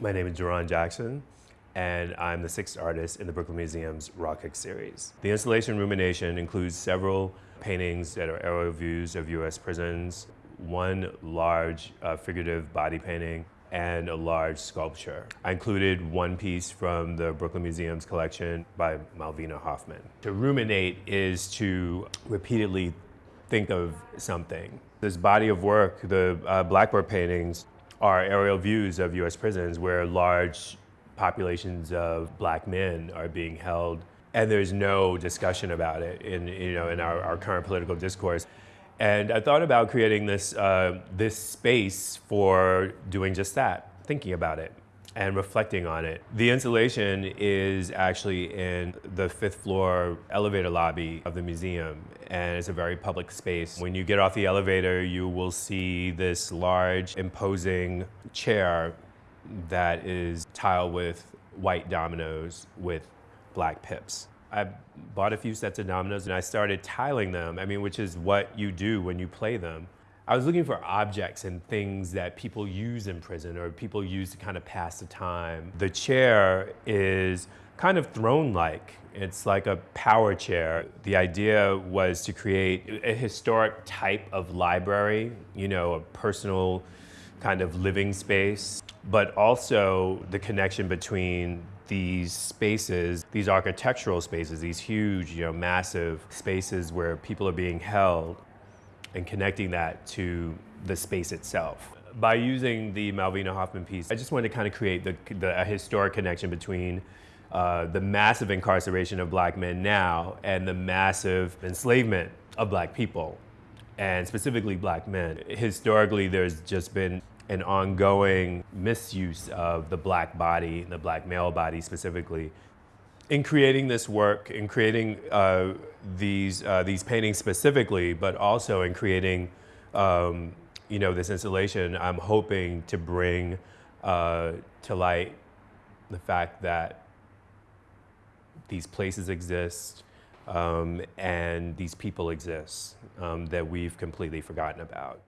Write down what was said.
My name is Jerron Jackson, and I'm the sixth artist in the Brooklyn Museum's Raw/Cooked series. The installation Rumination includes several paintings that are aerial views of US prisons, one large uh, figurative body painting, and a large sculpture. I included one piece from the Brooklyn Museum's collection by Malvina Hoffman. To ruminate is to repeatedly think of something. This body of work, the uh, Blackboard paintings, are aerial views of US prisons where large populations of black men are being held and there's no discussion about it in, you know, in our, our current political discourse. And I thought about creating this, uh, this space for doing just that, thinking about it and reflecting on it. The installation is actually in the fifth floor elevator lobby of the museum and it's a very public space. When you get off the elevator, you will see this large, imposing chair that is tiled with white dominoes with black pips. I bought a few sets of dominoes and I started tiling them, I mean, which is what you do when you play them. I was looking for objects and things that people use in prison or people use to kind of pass the time. The chair is kind of throne-like. It's like a power chair. The idea was to create a historic type of library, you know, a personal kind of living space, but also the connection between these spaces, these architectural spaces, these huge, you know, massive spaces where people are being held and connecting that to the space itself. By using the Malvina Hoffman piece, I just wanted to kind of create the, the a historic connection between uh, the massive incarceration of black men now and the massive enslavement of black people, and specifically black men. Historically, there's just been an ongoing misuse of the black body, the black male body specifically, in creating this work, in creating uh, these, uh, these paintings specifically, but also in creating um, you know, this installation, I'm hoping to bring uh, to light the fact that these places exist um, and these people exist um, that we've completely forgotten about.